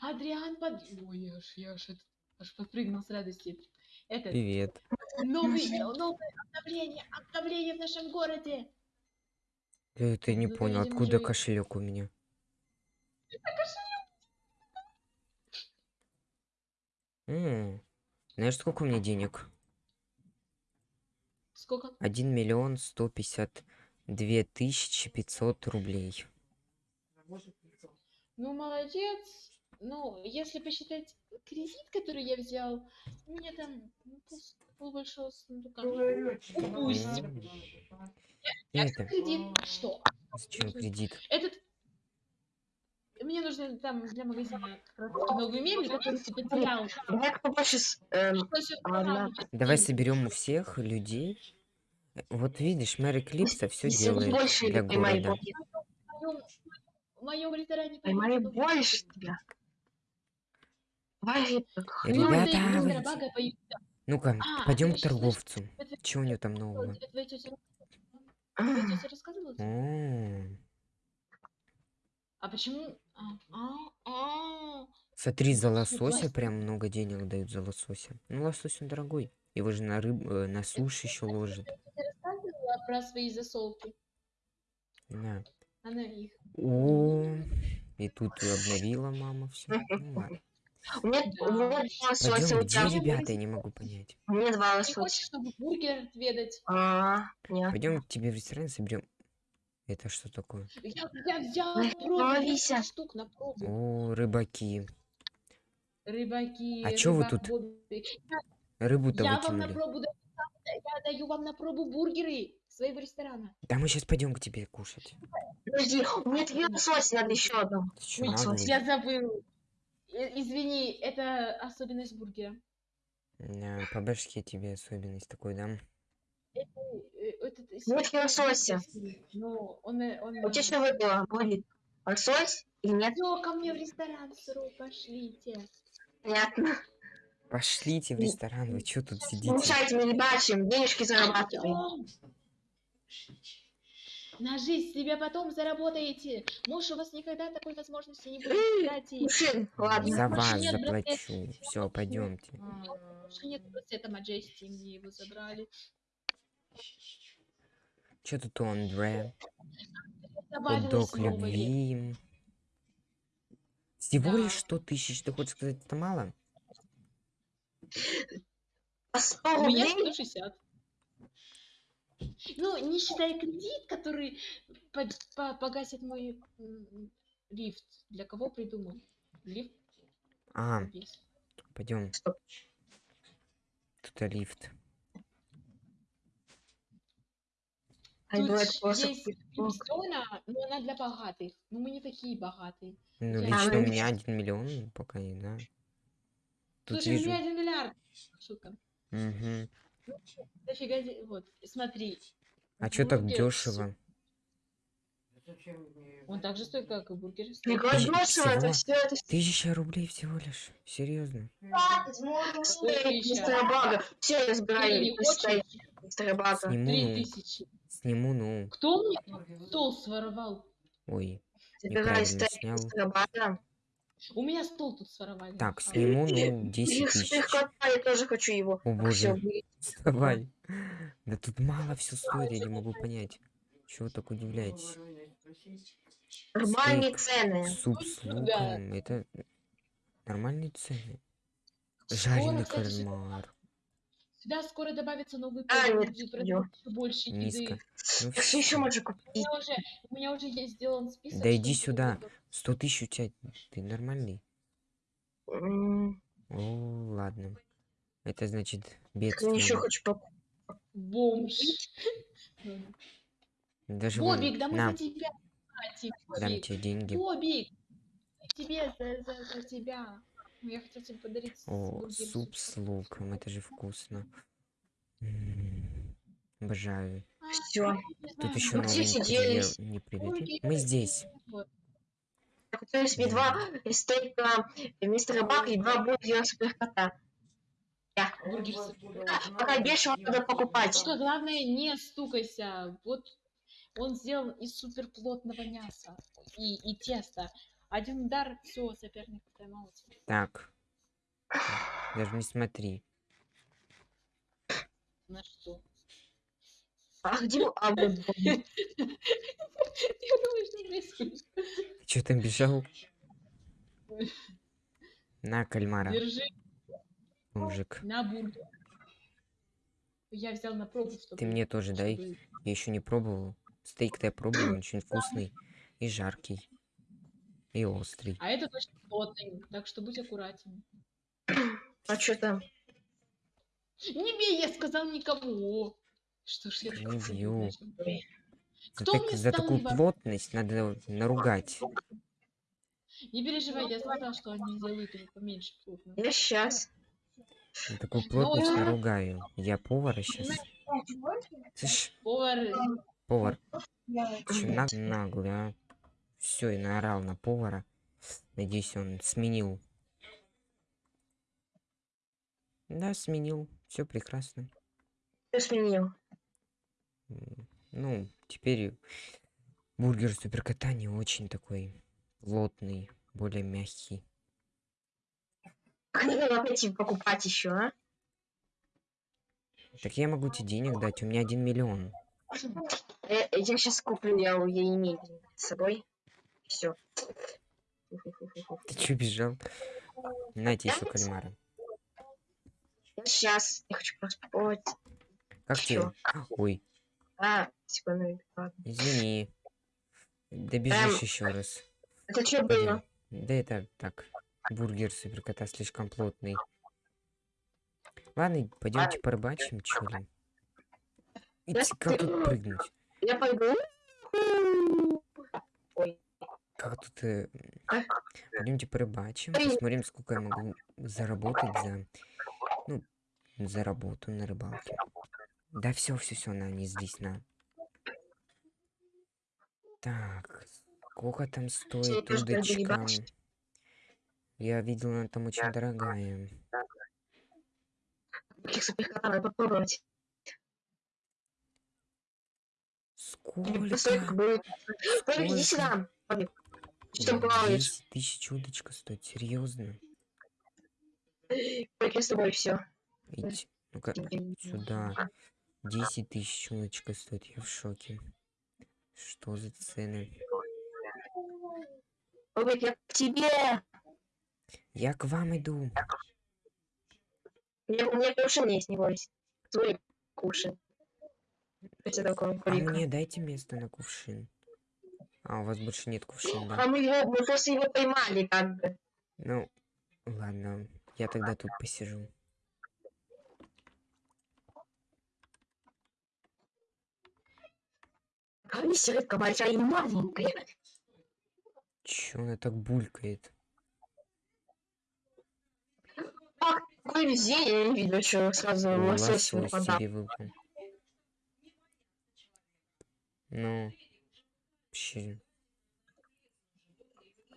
Адриан под... Ой, я аж, я аж, это- аж подпрыгнул с радости. Это Привет. новый, новое обновление, обновление в нашем городе. Э, Ты не Ну, понял, откуда же- кошелек у меня? М, Знаешь, сколько у меня денег? Сколько? Один миллион сто пятьдесят две тысячи пятьсот рублей. Ну, молодец. Ну, если посчитать кредит, который я взял, у меня там ну, пол, полбольшого сундука. Упустим. Я Это, кредит. Что? зачем кредит? Этот... Мне нужно там для магазина как раз новые мебель, которые ты потерял. Давай побольше с... эм, Ладно. восстанавливать. Давай соберем у всех людей. Вот видишь, мэр Эклипса все делает больше для города. в моем- ресторане Поймай больше тебя. Ребята. Ну-ка, А, пойдем к торговцу. Чего у него там нового? О, А почему? А, а, а. Смотри, за Ну, лосося прям много денег дают за лосося. Ну, лосось он дорогой. Его же на рыб, э, на суше еще ложат. Про свои засолки? Да. Она их. О, и тут обновила мама все. У меня, у меня два лосося, Пойдем, у где тебя... ребята, я не могу понять. У меня два Ты лосося. хочешь, чтобы бургер отведать? А, нет. Пойдем к тебе в ресторан соберем. Это что такое? Я, я взяла пробу, ловися. 10 штук на пробу. О, рыбаки. Рыбаки, А чё вы тут. Рыбу-то Я вам на пробу даю, я даю вам на пробу бургеры своего ресторана. Да мы сейчас пойдем к тебе кушать. Подожди, у меня три лосося, надо еще одну. Ты? Я забыл. Э, Извини, это особенность бургера. Да, по башке тебе особенность такой дам. Э, Этот Ну, это лосося. Ну, он, э, он... У тебя что выпало? Будет лосось или нет? Всё, ко мне в ресторан сырой, пошлите. Понятно. Пошлите в ресторан, вы что тут Не сидите? мешайте мне ребячим, денежки зарабатываем. На жизнь себе потом заработаете. Муж у вас никогда такой возможности не будет. Кстати, Мужчин, ладно. За вас нет заплачу. Все, пойдемте. больше нет это Маджести, мне его забрали. Что тут у Андре? Хот-дог любви. Всего Да. лишь 100 тысяч, ты хочешь сказать, это мало? А 100 У меня рублей? 160. Ну, не считая кредит, который по- по- погасит мой лифт. Для кого придумал? Лифт А, есть. пойдем. Стоп. Тут и лифт. Пойду Тут есть зона, но она для богатых. Но мы не такие богатые. Ну, Я- лично А, у ну, меня один миллион, пока не да. Тут Слушай, у вижу. меня один миллиард. Шутка. Мгм. Дофига Вот, смотри. А чё так дешево? Он так же стоит, как и бургер. Тысяч- дешево, это все, это Тысяча рублей всего лишь. Серьезно. мистера Бага. Все, я забираю не мистера Бага. Сниму, Три ну. тысячи. Сниму, ну. Кто мне стол своровал? Ой, неправильно снял. У меня стол тут своровали. Так, сниму, ну, 10 Их тысяч. я тоже хочу его. О боже, вставай. Да тут мало все стоит, я не могу понять. Чего вы так удивляетесь? Нормальные цены. Суп с луком, это нормальные цены. Жареный кальмар. Сюда скоро добавится новый А, продавать ещё больше Низко. еды. Ну что еще можно У купить? меня уже, у меня уже есть сделан список. Да иди сюда. 100 тысяч у тебя, ты нормальный? О, ладно. Это значит так Я бедствие. еще хочу покупать. Бомж. Даже вон, Бобик, да мы на, за тебя платим. дам Бобик, тебе деньги. Бобик, тебе за, за, за тебя. Ну, Я хотел тебе подарить О, суп с луком, это же вкусно. Обожаю. Все. Тут еще интерьер сиделись? не привет. бургер, Мы здесь. есть мне два стейка мистера Бага и два бургера суперкота. Пока дешево надо покупать. Только главное, не стукайся. Вот он сделан из суперплотного мяса и, и теста. Один удар, все, соперник поймался. Так. Даже не смотри. На что? А где а, вот. Я думаю, что происходит. Ты чё там бежал? На, кальмара, Держи мужик. на бургер. Я взял на пробу, чтобы... Ты мне тоже дай. Я еще не пробовал. Стейк-то я пробовал, он очень вкусный. И жаркий. И острый. А это точно плотный, так что будь аккуратен. А что там? Не бей, я сказал никого. Что ж я Не такой бью. Кто так- мне за такую ебать? плотность надо наругать. Не переживай, я сказал, что они сделают его поменьше плотно. Я сейчас. За такую плотность Ну, наругаю. Я повара сейчас. Повар, повар, ты чё на- наглый, а? Все, и наорал на повара. Надеюсь, он сменил. Да, сменил. Все прекрасно. Кто сменил? Ну, теперь бургер суперкота не очень такой плотный, более мягкий. Надо пойти покупать еще, а? Так я могу тебе денег дать, у меня один миллион. Я, сейчас куплю, я, я имею с собой. Все. Ты чё бежал? Нате еще кальмара. Сейчас. Я хочу просто попробовать. Как тебе? Ой, А, секунду. ладно. извини. Добежишь еще раз. Это что было? Да это так. Бургер суперкота слишком плотный. Ладно, пойдемте порыбачим, чё ли. Я Как тут прыгнуть? Я пойду. Ой. Как тут... э? Пойдемте порыбачим, Ой. посмотрим, сколько я могу заработать за... Ну, за работу на рыбалке. Да все, все, все, на, не здесь, на. Так, сколько там стоит удочка? Я видел, она там очень дорогая. Сколько? Сколько иди сюда. Что плаваешь? 10 тысяч удочка стоит, серьезно? Я с тобой все. Ить, ну-ка, сюда. 10 тысяч удочка стоит, я в шоке. Что за цены? Павик, я к тебе. Я к вам иду. У меня, у меня кувшин есть, не бойся. После такого А мне дайте место на кувшин. А, у вас больше нет кувшина, А мы его, мы просто его поймали, как бы. Ну, ладно, я тогда тут посижу. Алиса, рыбка большая и маленькая. Чё она так булькает? Ах, какое везение, я не видел, что сразу О, лосось выпадал. Ну, вообще,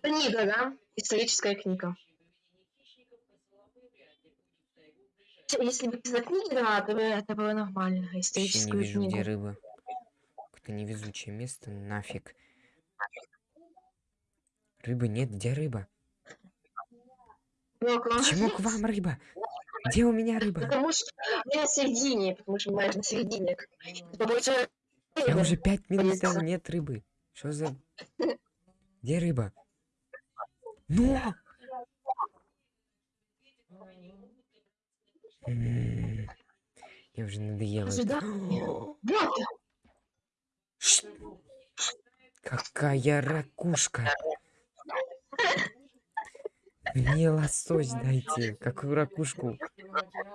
Книга, да? Историческая книга. Если бы из книги да, то это было нормально. вообще не Историческую вижу, где рыба. Какое-то невезучее место, нафиг. Рыбы нет, где рыба? Ну, Почему к вам рыба? Где у меня рыба? Потому что я на середине, потому что знаешь, на середине. Я уже пять минут нет рыбы. Что за... Где рыба? Ну! Мне уже ш- Какая ракушка! Мне лосось дайте. Какую ракушку?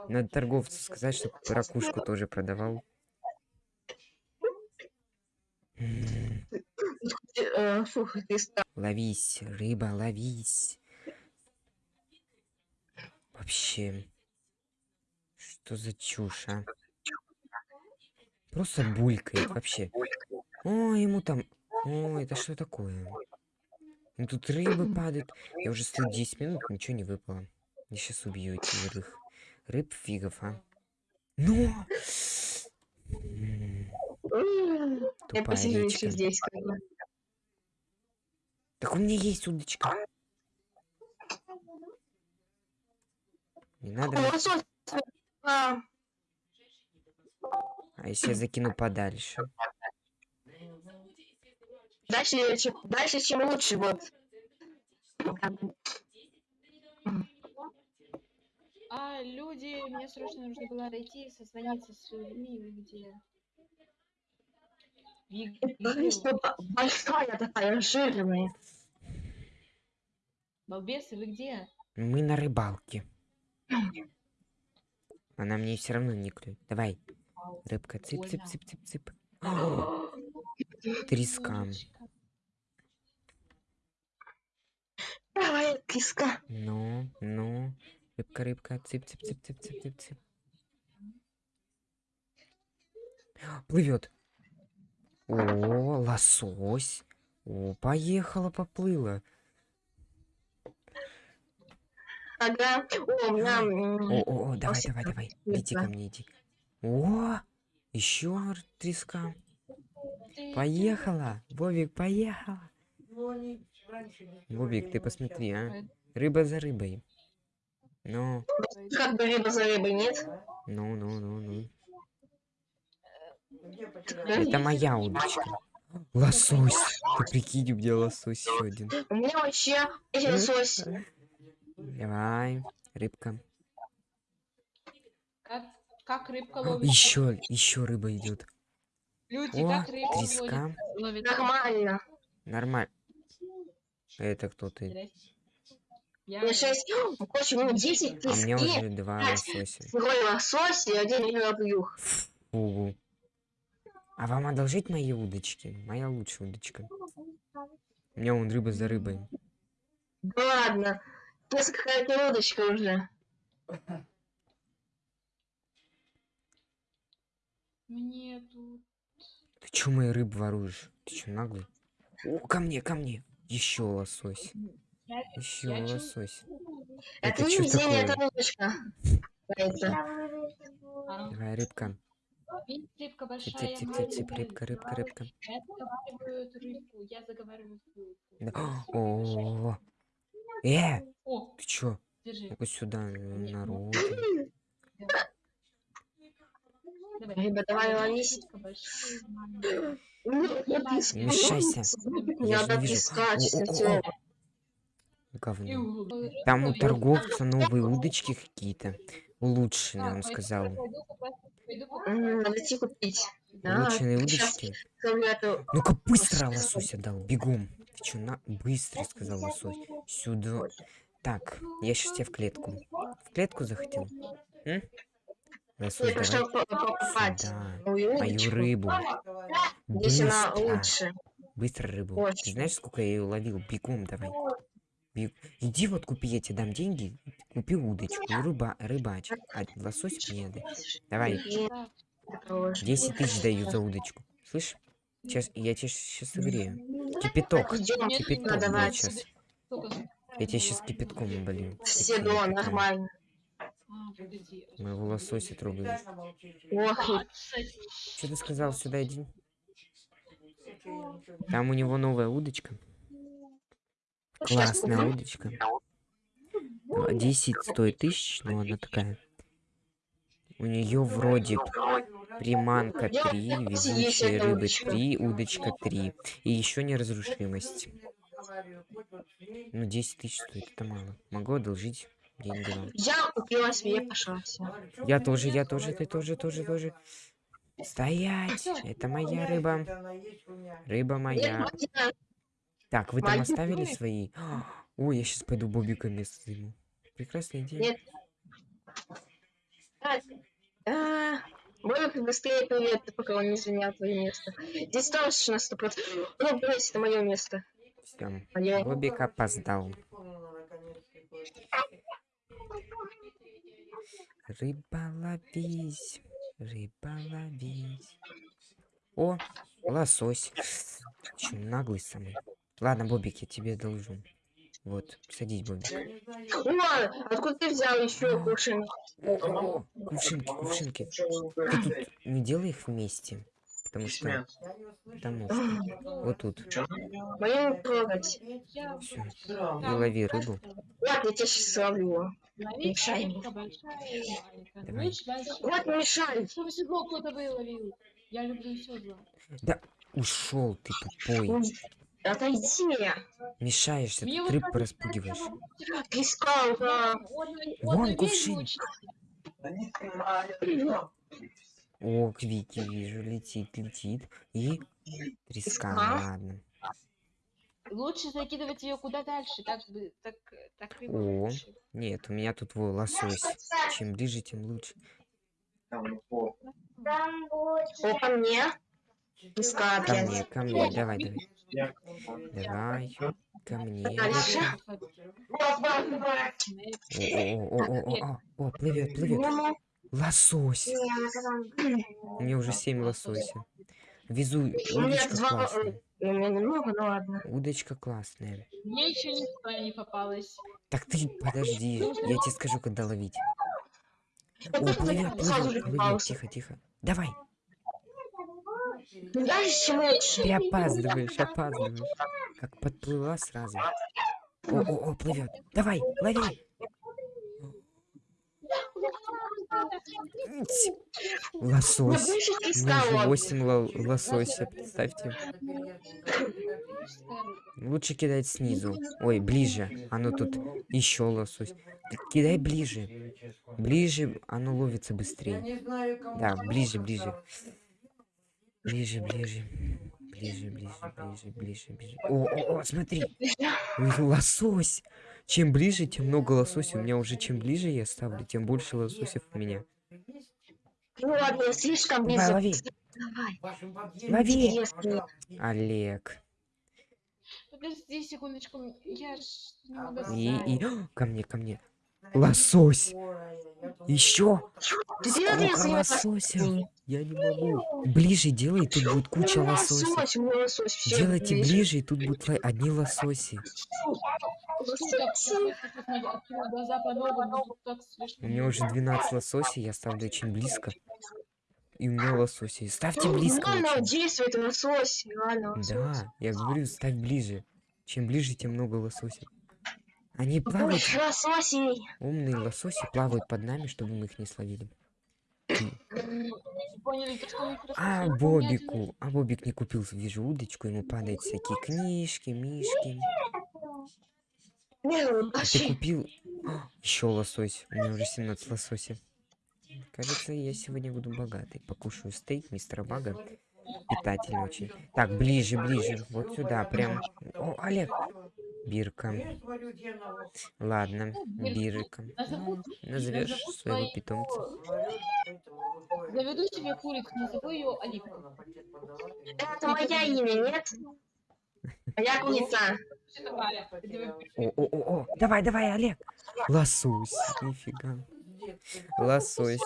Надо торговцу сказать, чтобы ракушку тоже продавал. Э, Ловись, рыба, ловись. Вообще. Что за чушь, а? Просто булькает вообще. О, ему там... О, это что такое? Тут рыбы падают. Я уже стою 10 минут, ничего не выпало. Я сейчас убью этих рыб. Рыб фигов, а. Ну! М, М, Я посижу еще здесь. как бы. Так у меня есть удочка. Не надо. А, А если я закину подальше? Дальше, чем, дальше, чем лучше, вот. А, люди, мне срочно нужно было найти, созвониться с людьми, где? Большая такая, жирная. Балбесы, вы где? Мы на рыбалке. Она мне все равно не клюет. Давай. Рыбка, цып, цып, цып, цып, цып. Треска. Давай, киска. Ну, ну. Рыбка, рыбка, цып, цып, цып, цып, цып, цып, цып. Плывет. О, лосось. О, поехала, поплыла. Ага. О, О, о, о, давай, давай, давай. Иди ко мне, иди. О, еще треска. Поехала. Бобик, поехала. Бобик, ты посмотри, а. Рыба за рыбой. Ну, Как бы рыба за рыбой, нет? ну, ну, ну, ну. Это моя удочка. Лосось. Ты прикинь, у меня лосось еще один. У меня вообще лосось. Давай, рыбка. Как, как рыбка ловит? Еще, еще рыба идет. Люди, О, как рыбка треска. ловит? Нормально. Нормально. Это кто ты? Я... У меня шесть... О, Короче, у меня 10 А трески, уже два лосося. второй лосось и один рыбьюх. Фу. А вам одолжить мои удочки? Моя лучшая удочка. У меня вон рыба за рыбой. Да ладно. Несколько какая-то удочка уже. Мне тут... Ты чё мои рыбы воруешь? Ты чё наглый? О, ко мне, ко мне. Еще лосось. Я- Еще я лосось. Это, Это везение, такое? это удочка. Давай, рыбка. Рыбка большая. Цып, цып, цып, рыбка, рыбка, рыбка. Я заговариваю рыбку, я заговариваю рыбку. Э, О, ты чё? держи. Ну-ка сюда, народ. Рыба, давай ловись. Мешайся. Я не вижу. Говно. Там у Ой, торговца новые удочки какие-то. Улучшенные, он сказал. пойду купать- пойду купать. М, Надо идти купить. Да, Улучшенные удочки. Ну-ка быстро лосося дал, бегом. Ты чё, на... Быстро, сказал лосось. Сюда. Так, я сейчас тебя в клетку. В клетку захотел? М? Лосось, Я пошел давай по- покупать сюда. мою рыбу. Здесь она Быстро. лучше. Быстро рыбу. Ты Очень. знаешь, сколько я ее ловил? Бегом давай. Бег- Иди вот купи, я тебе дам деньги. Купи удочку рыба... рыбачь. А лосось мне. Давай, 10 тысяч даю за удочку. Слышь? Сейчас, я тебе сейчас согрею. Кипяток. Нет, Кипяток будет давать. сейчас. Я тебе сейчас кипятком оболью. Все до, нормально. Моего лосося трогают. Ох, Что ты сказал? Сюда иди. Там у него новая удочка. Классная удочка. А, 10 стоит тысяч, но она такая. У нее вроде приманка 3, везучие рыбы 3, удочка 3. И еще неразрушимость. Ну, 10 тысяч стоит, это мало. Могу одолжить деньги вам. Я купила себе, пошла. Все. Я тоже, я тоже, ты тоже, тоже, тоже. Стоять! Это моя рыба. Рыба моя. Так, вы там оставили свои? Ой, я сейчас пойду Бобика место займу. Прекрасная идея. Нет. Бобик, быстрее привет, пока он не занял твое место. Здесь точно сто процентов. Ну, брось, это мое место. Всё, Моё. Бобик опоздал. Рыба ловись, рыба ловись. О, лосось. Чё, наглый самый. Ладно, Бобик, я тебе должу. Вот, садись, Бобик. О, откуда ты взял еще кувшин? О, о, о, кувшинки, кувшинки. Ты тут не делай их вместе. потому что... Потому что... Вот тут. Не трогать. Там И лови рыбу. Вот, я тебя сейчас ловить Мешай мне. Давай. Вот, не мешай. Чтобы кто-то выловил. Я люблю седла. Ушел ты тупой. Отойди. Мешаешься, Мне тут вот рыб кажется, распугиваешь. Искал, да. Вон кувшин. О, Квики, вижу, летит, летит. И треска, ладно. Лучше закидывать ее куда дальше, так бы, так, так рыба О. лучше. Нет, у меня тут во, лосось. Чем ближе, тем лучше. О, ко мне. Искал Ко мне, ко мне, давай, давай. Давай, ко мне. О, о, плывет, плывет. Лосось. У меня уже семь лосося. Везу, удочка классная. Немного, ну ладно. Удочка классная. Мне еще никто не попалось. Так ты подожди, я тебе скажу, когда ловить. О, плывет, плывет, плывет, тихо, тихо. Давай. Ты опаздываешь, опаздываешь. Как подплыла сразу. О, о, о, плывет. Давай, лови. Лосось. искал. уже 8 ло- лосося, представьте. Лучше кидать снизу. Ой, ближе. Оно тут еще лосось. Ки- Кидай ближе. Ближе, оно ловится быстрее. Да, ближе, ближе. Ближе, ближе. Ближе, ближе, ближе, ближе, ближе. О, о, о, смотри. Лосось. Чем ближе, тем много лососей. У меня уже чем ближе я ставлю, тем больше лососев у меня. Ну ладно, я слишком Давай, близко. лови. Давай. Лови. Интересно. Олег. Подожди секундочку, я ж не могу И, и... Ко мне, ко мне. Лосось. Еще. Сколько лосося. Я не могу. Ближе делай, тут будет куча лососей. Лосось, лосось. Делайте ближе. ближе, и тут будут одни лососи. У меня уже 12 лососей, я ставлю очень близко. И у меня лососи. Ставьте близко Ладно, очень. действует лосось. Ладно, лосось. Да, я говорю, ставь ближе. Чем ближе, тем много лососей. Они плавают, лососей. умные лососи плавают под нами, чтобы мы их не словили. А. Бобику, а Бобик не купил, вижу, удочку, ему падают всякие книжки, мишки. Ну, А ты купил? Еще лосось. У меня уже 17 лосося. Кажется, я сегодня буду богатый. Покушаю стейк мистера Бага. Питательный очень. Так, ближе, ближе. Вот сюда, прям. О, Олег. Бирка. Ладно, Бирка. Ну, назовешь назову своего питомца. Заведу себе курицу, назову ее Оливка. Это моя имя, нет? Моя курица. Что такое? Это вы- О, о, о, о. Давай, давай, Олег. Лосось. Нифига. Лосось.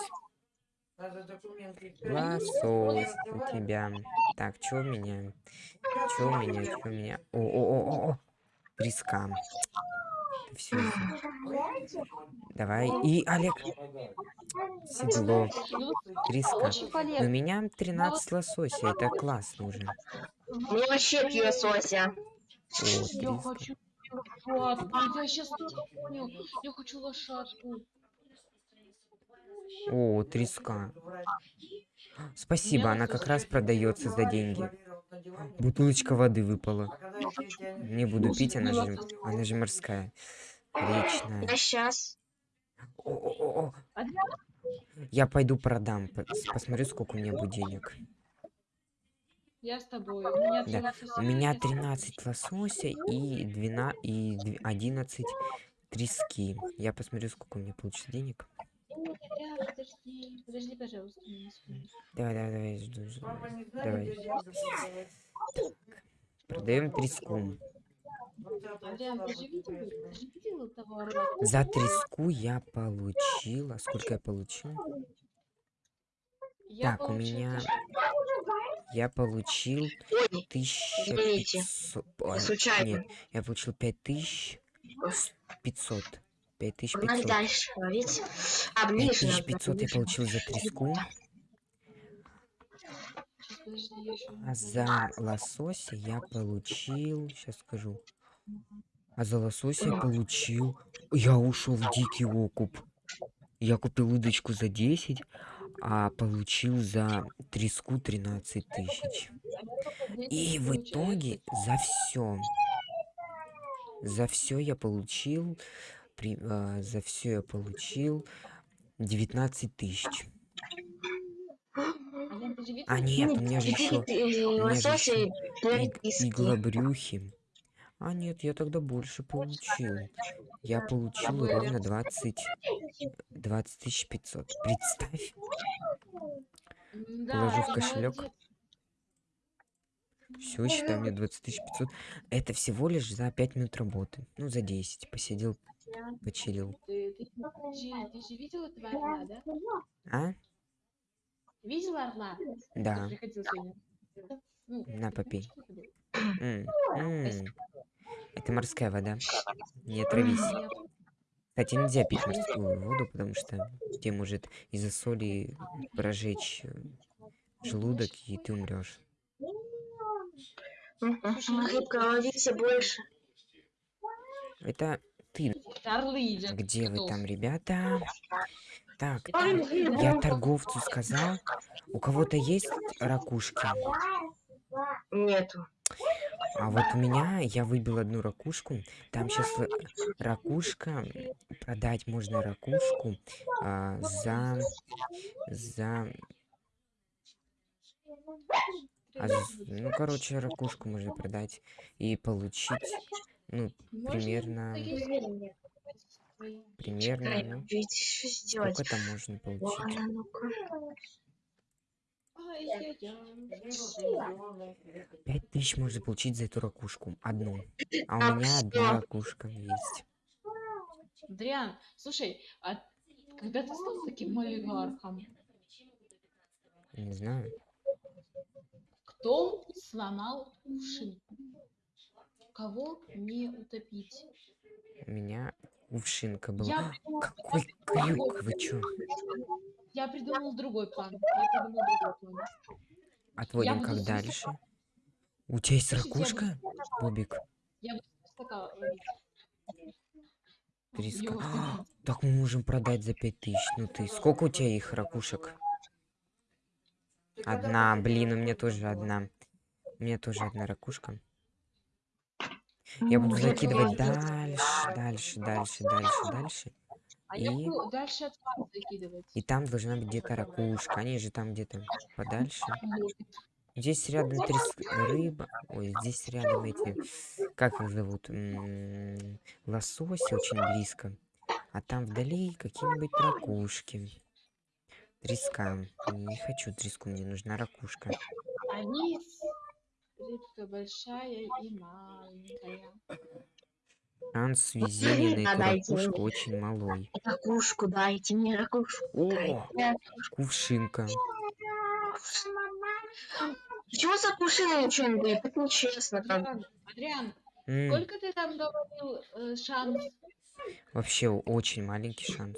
Лосось у тебя. Так, что у меня? Что у меня? Что у меня? О, Треска. Все. Давай. И, Олег. Седло. Ну, Треска. очень У меня 13 лососей. Это классно уже. Мне вообще три лосося. О, Я треска. хочу лошадку. Я сейчас понял. Я хочу лошадку. О, треска. Спасибо, она как раз продается за деньги. Бутылочка воды выпала. Не буду пить, она же, она же морская. Речная. Я сейчас. О, о, о? Я пойду продам, по- посмотрю, сколько у меня будет денег. Я с тобой. У меня Да, три У меня лосося. 13 лосося и 12, и дв- 11 трески. Я посмотрю, сколько у меня получится денег. Подожди. Подожди, пожалуйста. Давай, давай, давай, жду, жду. Давай. Продаем треску. За треску я получила. Сколько я получил? Я Так, у получила меня-. Я получил Ой, 1500. Извините, Ой, случайно. Нет, я получил 5500. 5500. Надо дальше ловить. А, ближе. надо 5500 я получил за треску. Сейчас, подожди, я ещё не А помню. За лосося я получил, сейчас скажу. А за лосося я получил. Я ушел в дикий окуп. Я купил удочку за 10, а получил за треску 13 тысяч. И в итоге за все, за все я получил, при- а, за все я получил 19 тысяч. Видел? А нет, у меня же еще меня же две иг- риски. иглобрюхи. А нет, я тогда больше получил. Я получил ровно 20, 20 тысяч 500. Представь, положу в кошелек. все, считай, мне 20 тысяч 500. Это всего лишь за 5 минут работы. Ну, за 10. Посидел, почилил. Ты, ты, ты же, ты же видел этого орла, да? А? Видел орла? Да. приходил сегодня? Ну, На, попей. это было? М, м. Это морская вода. Не отравись. Кстати, нельзя пить морскую воду, потому что тебе может из-за соли прожечь э, желудок, и ты умрешь. Рыбка, ловите больше. Это ты. Где вы там, ребята? Так, я торговцу сказал, у кого-то есть ракушки? Нету. А вот у меня, я выбил одну ракушку. Там сейчас ракушка, продать можно ракушку а, за, за, а ну, короче, ракушку можно продать и получить, ну, примерно. Примерно, Чекай, ну, ведь что сделать? сколько там можно получить? Ладно, ну-ка. Ай-яй-яй. Пять тысяч можно получить за эту ракушку, одну. А у Так, меня одна ракушка есть. Адриан, слушай, а когда ты стал таким олигархом, Не знаю. кто сломал кувшинку? Кого не утопить? У меня кувшинка была. Я, Какой крюк, вы чё? я придумал другой план. Я придумал другой план. Отводим буду как дальше? У тебя есть ракушка, Бобик? Я буду. Её утопить. Так мы можем продать за пять тысяч. Ну ты, сколько у тебя их ракушек? Одна, блин, у меня тоже одна. У меня тоже одна ракушка. Я буду Ну, закидывать дальше, дальше, дальше, дальше, дальше. А И- буду дальше от вас закидывать. И там должна быть где-то ракушка. Они же там где-то подальше. Здесь рядом трес... рыба. Ой, здесь рядом эти... Как их зовут? М, Лососи очень близко. А там вдали какие-нибудь ракушки. Треска. Не хочу треску, мне нужна ракушка. Они рыбка большая и маленькая. Шанс везения мне. ракушку очень малой. Ракушку дайте мне ракушку. О, кувшинка. Почему за ничего не дают? Это нечестно. Адриан, Адриан, М, сколько ты там говорил э, шанс? Вообще очень маленький шанс.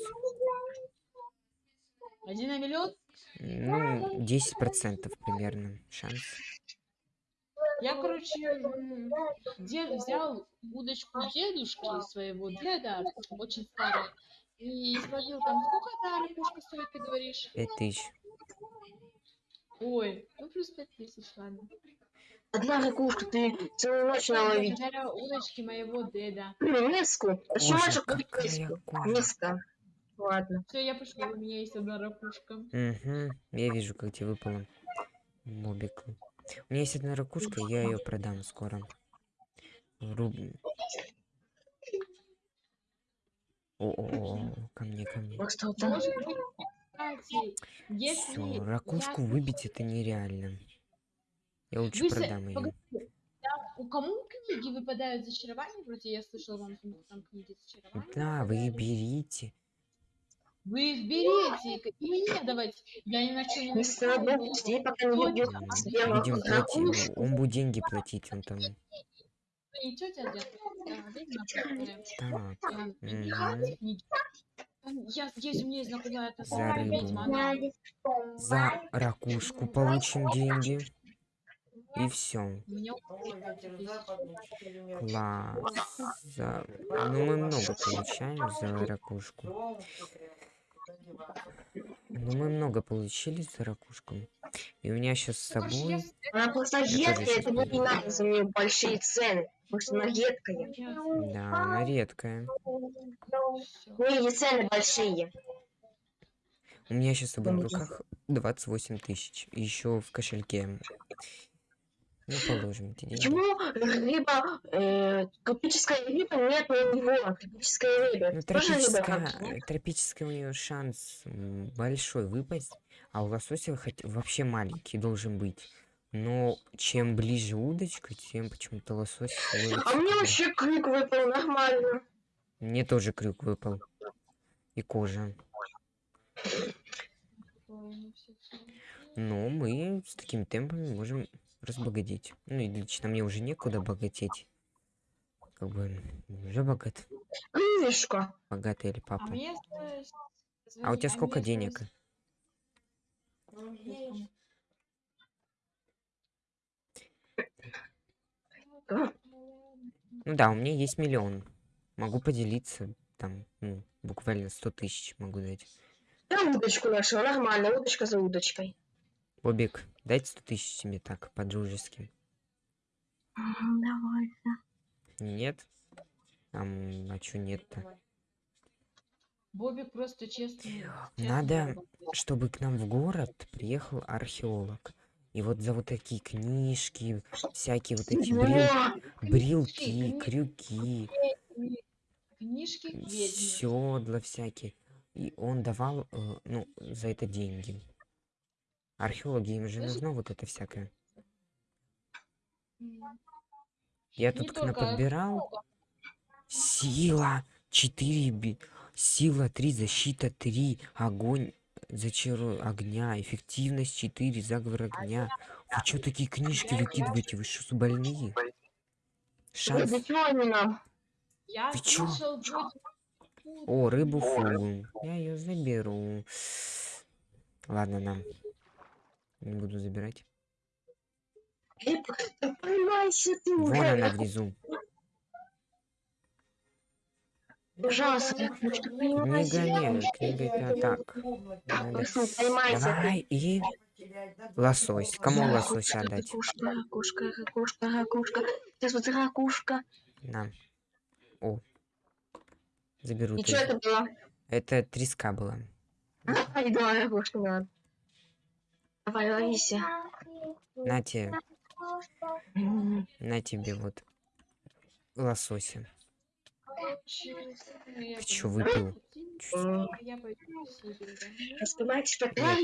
Один на миллион? Ну, 10% примерно шанс. Я, короче, дед взял удочку дедушки своего деда, очень старой, и спросил там, сколько эта ракушка стоит, ты говоришь? 5000. Ой, ну плюс пять тысяч, ладно. Одна ракушка, ты целую ночь наловить. Благодаря удочке моего деда. Миску. Же купить миску? Миска. Ладно. Все, я пошла, у меня есть одна ракушка. Угу, я вижу, как тебе выпало. Мобик. У меня есть одна ракушка, я ее продам скоро. Руб... О-о-о, ко мне, ко мне. Кстати, если Все, ракушку выбить это нереально. Я лучше Вы продам ее. у кому книги выпадают зачарования? Вроде я слышала, вам там, книги зачарования. Да, вы берите. Вы их берете и мне давайте. Я ни на чем не Мистер настаиваю. Боб, жди, пока не Ой, убьет М, сделал Будем ракушку. платить. Он будет деньги платить, он там. Я, есть у меня знакомая эта За рыбу. За ракушку получим деньги. И все. У меня около 5000. Класс. За- Ну, мы много получаем за ракушку. Ну, мы много получили за ракушку. И у меня сейчас с я собой... Она просто тоже едкая, щас это не надо за нее большие цены. Потому что она едкая. я- Да, она редкая. У нее цены большие. У меня сейчас с собой в Деньги. руках 28 тысяч. Еще в кошельке. Ну, положим эти деньги. Почему рыба, э, тропическая рыба нет у него? Тропическая рыба. Ну, рыба тропическая, нет? э, тропическая у нее шанс большой выпасть, а у лосося хоть вообще маленький должен быть. Но чем ближе удочка, тем почему-то лосось А мне вообще крик выпал нормально. Мне тоже крюк выпал. И кожа. Ой, ну. Но мы с такими темпами можем разбогатеть. Ну и лично мне уже некуда богатеть. Как бы уже богат. Крылышко. Богатый или А папа. мне осталось- А у тебя мне сколько денег? Ну да, у меня есть миллион. Могу поделиться. Там, ну, буквально 100 тысяч могу дать. Я удочку нашла, нормально, удочка за удочкой. Бобик, дайте 100 тысяч себе так, по-дружески. Давай. Нет? Ам, а чё нет-то? Бобик просто честный. Надо, чтобы к нам в город приехал археолог. И вот за вот такие книжки, всякие вот эти брил- брилки, крюки, Книжки седла всякие. И он давал, э, ну, за это деньги. Археологи, им же нужно вот это всякое. Я тут подбирал. Сила 4, би- сила 3, защита 3, огонь, зачару огня, эффективность 4, заговор огня. Вы чё такие книжки выкидываете? Вы что, больные? Шанс... Ты чё? О, рыбу фугу. Я ее заберу. Ладно, нам. Не буду забирать. Да поймайся ты Вон уже. она внизу. Пожалуйста, ракушка, книга это так. Надо. Давай и лосось. Кому лосось отдать? Ракушка, ракушка, ракушка, ракушка. Сейчас вот ракушка. На. О. Заберу. И что это было? Это треска была. Ай, давай ракушку надо. Давай, ловись. На тебе, на тебе вот лосося. Ты чё, выпил? Я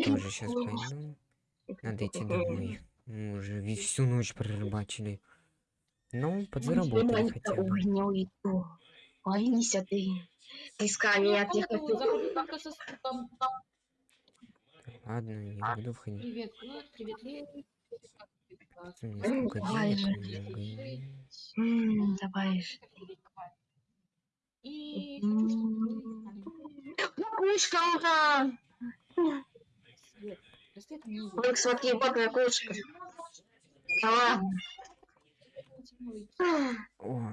тоже сейчас пойду. Надо идти домой. Мы уже всю ночь прорыбачили. Ну, подзаработали хотя бы. Уйду. Ловись ты. Треска меня Я буду Ладно, я буду входить. Привет, Глеб, привет, сколько Давай же. М, Давай же. И Ракушка, ура! не. Вот смотри, вот ракушка. Да ладно. О,